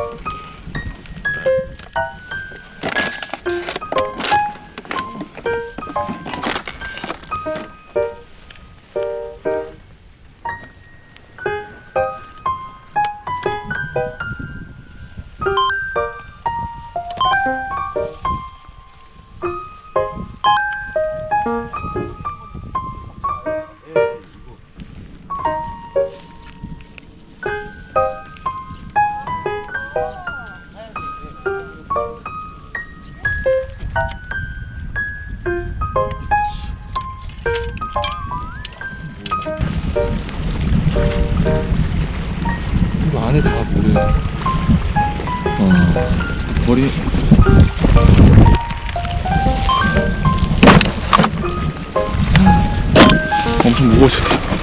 you 이거 안에 다 모래. 어, 머리. 엄청 무거워졌다.